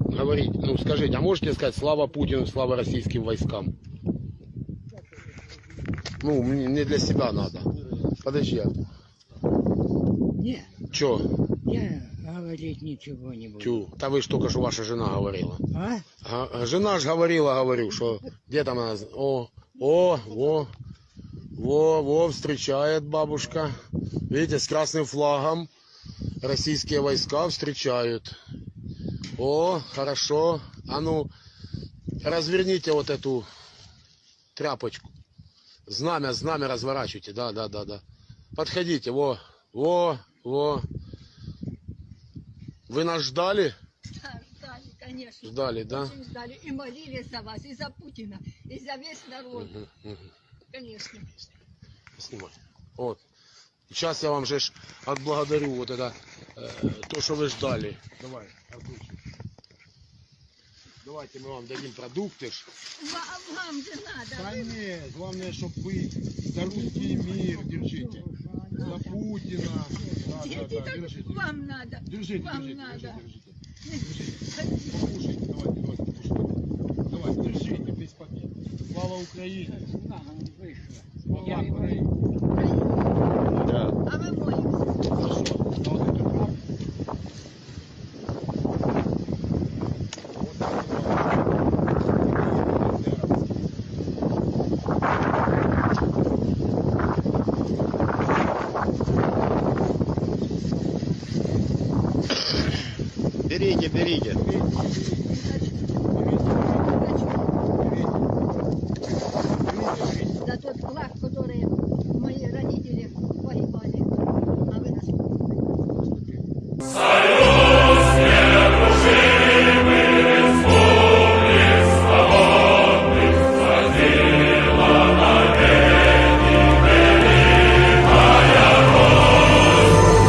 говорить, ну скажите, а можете сказать слава Путину, слава российским войскам? Ну, мне не для себя надо. Подожди. а Не, Чё? я говорить ничего не буду. Тю. Да вы ж только что ваша жена говорила. А? А, жена ж говорила, говорю, что где там она? О, о, во, во, во, встречает бабушка. Видите, с красным флагом российские войска встречают. О, хорошо. А ну, разверните вот эту тряпочку. Знамя, знамя разворачивайте. Да, да, да, да. Подходите, во, во, во. Вы нас ждали? Да, ждали, конечно. Ждали, да? Очень ждали. И молились за вас, и за Путина, и за весь народ. Мгм, мгм. Конечно. Снимай. Вот. Сейчас я вам же отблагодарю вот это, э, то, что вы ждали. Давай, Артурчик. Давайте мы вам дадим продукты. ж. Вам, вам же надо. Да нет, главное, чтобы вы за русский мир держите. За Путина. Да, да, да, держите. вам надо. Держите, вам держите, надо. держите, держите. Покушайте, давайте, давайте, покушайте. Давай, держите, без побед. Слава Украине! Слава Украине! Да. А мы молимся. Хорошо. А вот это как? Берите, берите.